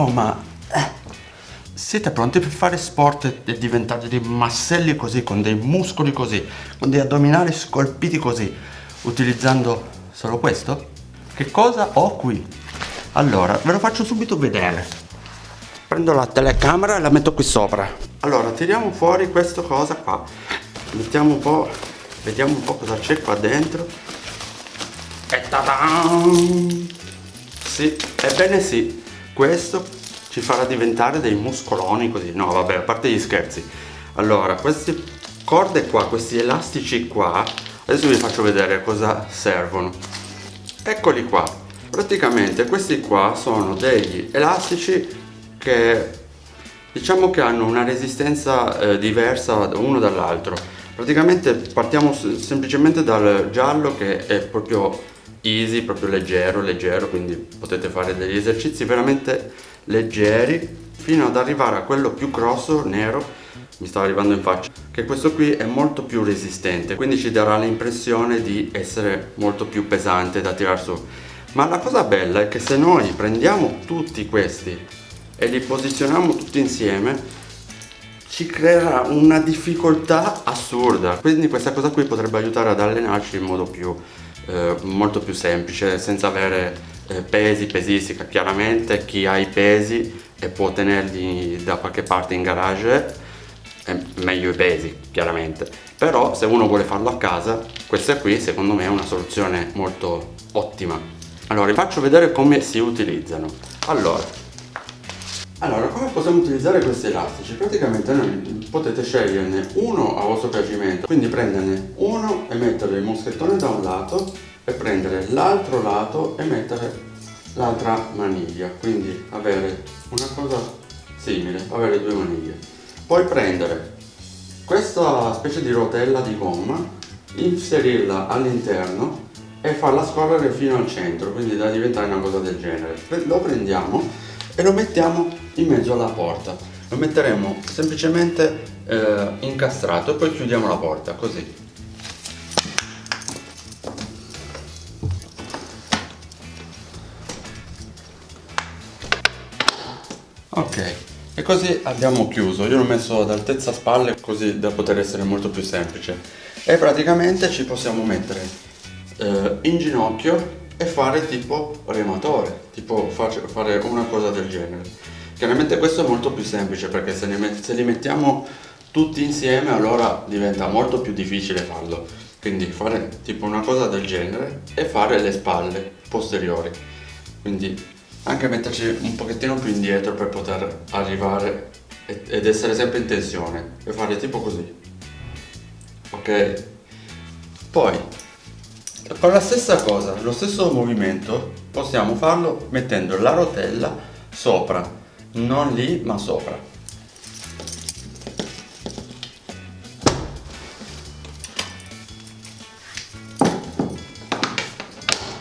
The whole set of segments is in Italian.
Oh ma... Eh, siete pronti per fare sport e diventare dei masselli così, con dei muscoli così, con dei addominali scolpiti così, utilizzando solo questo? Che cosa ho qui? Allora, ve lo faccio subito vedere. Prendo la telecamera e la metto qui sopra. Allora, tiriamo fuori questa cosa qua. Mettiamo un po', vediamo un po' cosa c'è qua dentro. E ta-da! Sì, ebbene sì, questo ci farà diventare dei muscoloni così. No, vabbè, a parte gli scherzi. Allora, queste corde qua, questi elastici qua, adesso vi faccio vedere cosa servono. Eccoli qua. Praticamente questi qua sono degli elastici che diciamo che hanno una resistenza eh, diversa uno dall'altro. Praticamente partiamo semplicemente dal giallo che è proprio easy, proprio leggero, leggero, quindi potete fare degli esercizi veramente leggeri fino ad arrivare a quello più grosso, nero, mi stava arrivando in faccia, che questo qui è molto più resistente, quindi ci darà l'impressione di essere molto più pesante da tirar su. Ma la cosa bella è che se noi prendiamo tutti questi e li posizioniamo tutti insieme, ci creerà una difficoltà assurda. Quindi questa cosa qui potrebbe aiutare ad allenarci in modo più eh, molto più semplice senza avere eh, pesi, pesistica. Chiaramente chi ha i pesi e può tenerli da qualche parte in garage è meglio i pesi chiaramente. Però se uno vuole farlo a casa questa qui secondo me è una soluzione molto ottima. Allora vi faccio vedere come si utilizzano. Allora allora, come possiamo utilizzare questi elastici? Praticamente noi potete sceglierne uno a vostro piacimento, quindi prenderne uno e mettere il moschettone da un lato e prendere l'altro lato e mettere l'altra maniglia, quindi avere una cosa simile, avere due maniglie. Poi prendere questa specie di rotella di gomma, inserirla all'interno e farla scorrere fino al centro, quindi da diventare una cosa del genere. Lo prendiamo e lo mettiamo in mezzo alla porta. Lo metteremo semplicemente eh, incastrato e poi chiudiamo la porta così. Ok e così abbiamo chiuso. Io l'ho messo ad altezza spalle così da poter essere molto più semplice. E praticamente ci possiamo mettere eh, in ginocchio e fare tipo rematore, tipo fare una cosa del genere. Chiaramente questo è molto più semplice perché se, met se li mettiamo tutti insieme allora diventa molto più difficile farlo. Quindi fare tipo una cosa del genere e fare le spalle posteriori. Quindi anche metterci un pochettino più indietro per poter arrivare ed essere sempre in tensione e fare tipo così. Ok? Poi con la stessa cosa, lo stesso movimento, possiamo farlo mettendo la rotella sopra, non lì ma sopra.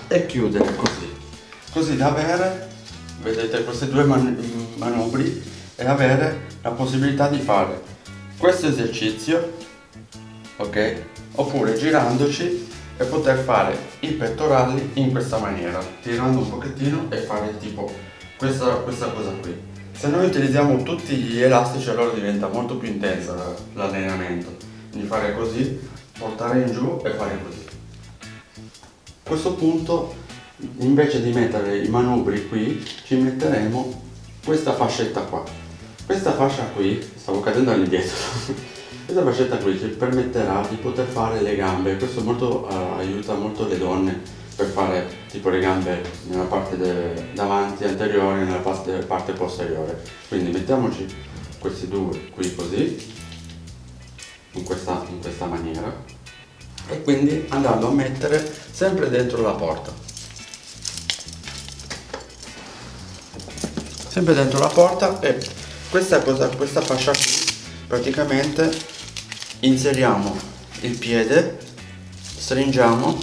E chiudere così, così da avere, vedete questi due man manubri e avere la possibilità di fare questo esercizio, ok? Oppure girandoci e poter fare i pettorali in questa maniera tirando un pochettino e fare tipo questa, questa cosa qui. Se noi utilizziamo tutti gli elastici allora diventa molto più intensa l'allenamento quindi fare così portare in giù e fare così. A questo punto invece di mettere i manubri qui ci metteremo questa fascetta qua. Questa fascia qui stavo cadendo all'indietro questa fascetta qui ci permetterà di poter fare le gambe, questo molto, uh, aiuta molto le donne per fare tipo le gambe nella parte davanti anteriore e nella parte, parte posteriore. Quindi mettiamoci questi due qui così, in questa, in questa maniera, e quindi andando a mettere sempre dentro la porta. Sempre dentro la porta e questa, cosa, questa fascia qui praticamente inseriamo il piede stringiamo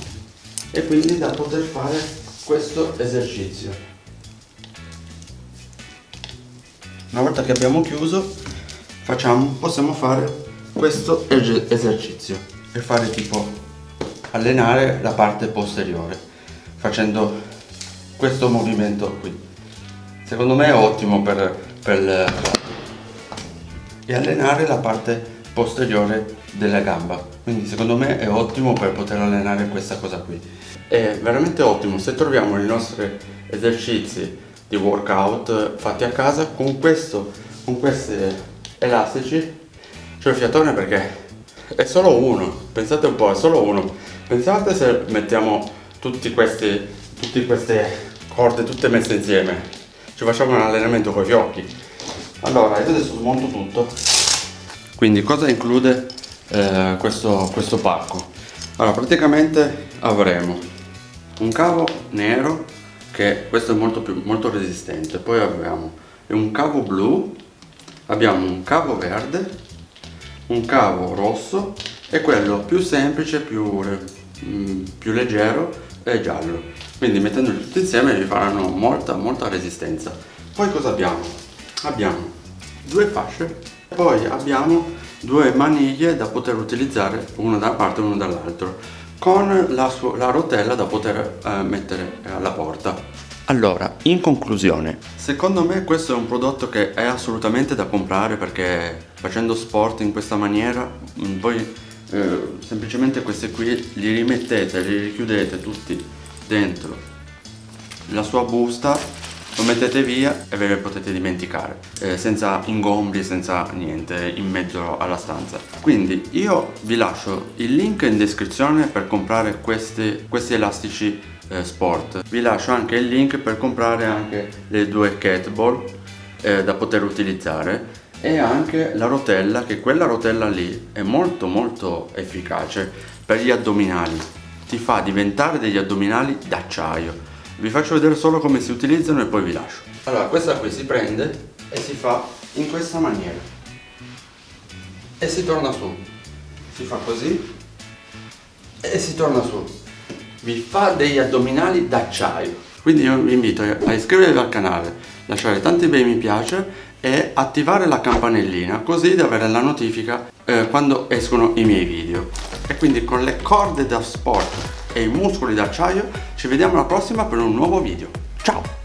e quindi da poter fare questo esercizio. Una volta che abbiamo chiuso facciamo, possiamo fare questo esercizio e fare tipo allenare la parte posteriore facendo questo movimento qui. Secondo me è ottimo per, per e allenare la parte posteriore della gamba. Quindi secondo me è ottimo per poter allenare questa cosa qui. È veramente ottimo. Se troviamo i nostri esercizi di workout fatti a casa con questo con questi elastici c'è il fiatone perché è solo uno. Pensate un po' è solo uno. Pensate se mettiamo tutti questi tutte queste corde tutte messe insieme. Ci facciamo un allenamento con i fiocchi. Allora io adesso smonto tutto quindi cosa include eh, questo, questo pacco allora praticamente avremo un cavo nero che questo è molto più molto resistente. Poi abbiamo un cavo blu abbiamo un cavo verde un cavo rosso e quello più semplice più, mm, più leggero è giallo. Quindi mettendoli tutti insieme vi faranno molta molta resistenza. Poi cosa abbiamo? Abbiamo due fasce. Poi abbiamo due maniglie da poter utilizzare una da una parte e una dall'altro con la, la, rotella da poter eh, mettere alla porta. Allora in conclusione. Secondo me questo è un prodotto che è assolutamente da comprare perché facendo sport in questa maniera mm, voi eh, semplicemente questi qui li rimettete li richiudete tutti dentro la sua busta lo mettete via e ve le potete dimenticare eh, senza ingombri, senza niente in mezzo alla stanza. Quindi io vi lascio il link in descrizione per comprare questi, questi elastici eh, sport. Vi lascio anche il link per comprare anche le due kettlebell eh, da poter utilizzare e anche la rotella che quella rotella lì è molto molto efficace per gli addominali. Ti fa diventare degli addominali d'acciaio vi faccio vedere solo come si utilizzano e poi vi lascio. Allora questa qui si prende e si fa in questa maniera. E si torna su. Si fa così. E si torna su. Vi fa degli addominali d'acciaio. Quindi io vi invito a iscrivervi al canale lasciare tanti bei mi piace e attivare la campanellina così da avere la notifica eh, quando escono i miei video. E quindi con le corde da sport e i muscoli d'acciaio. Ci vediamo alla prossima per un nuovo video. Ciao